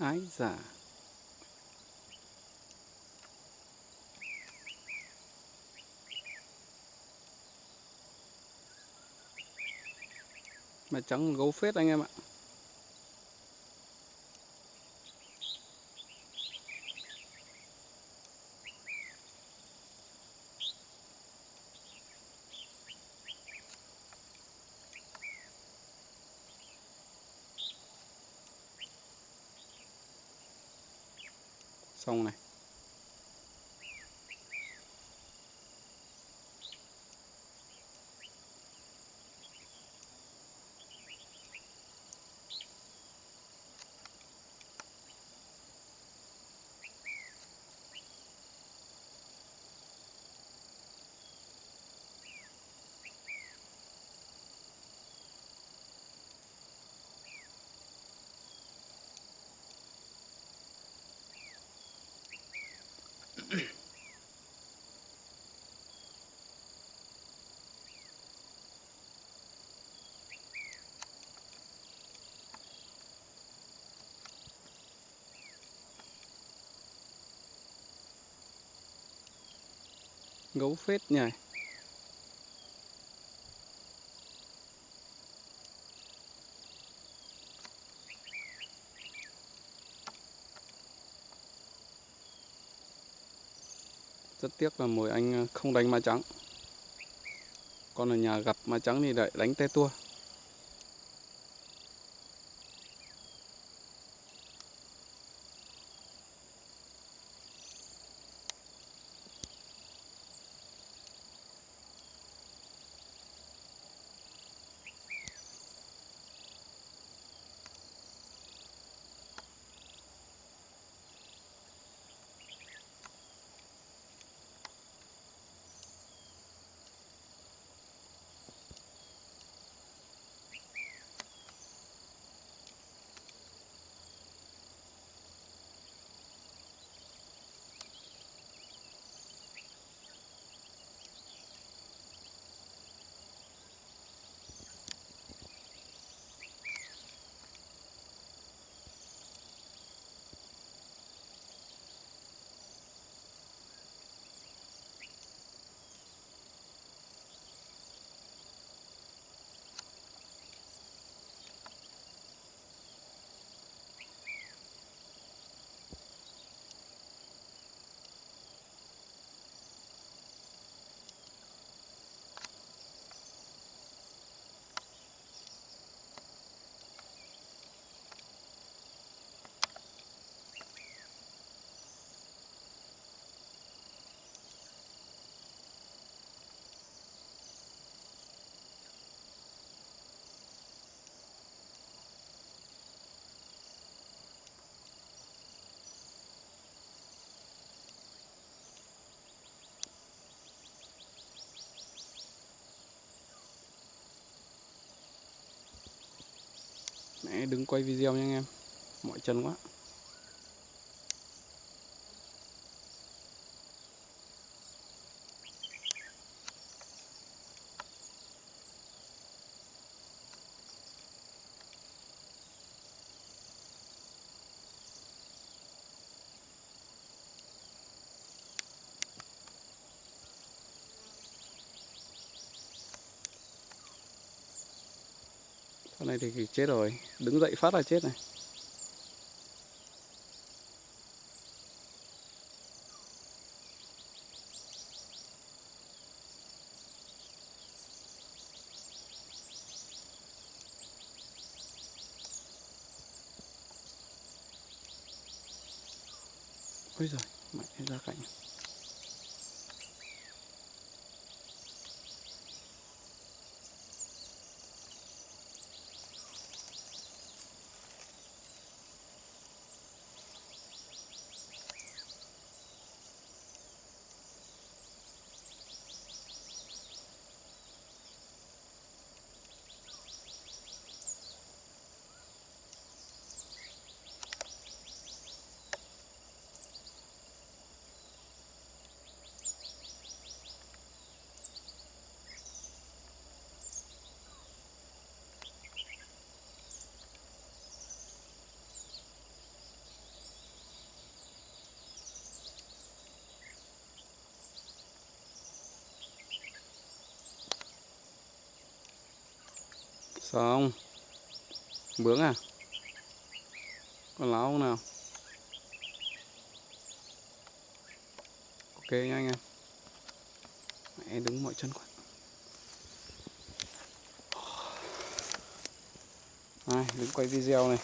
ái giả mà trắng gấu phết anh em ạ. Xong này gấu phết nhỉ? Rất tiếc là mồi anh không đánh ma trắng. Con ở nhà gặp ma trắng thì lại đánh te tua. Mẹ đứng quay video nha anh em. Mỏi chân quá. Con này thì chết rồi. Đứng dậy phát là chết này. Ôi giời, mẹ ra cạnh. Xong Bướng à? Còn láo không nào? Ok nha anh em. Mẹ đứng mọi chân quá. Đây, đứng quay video này.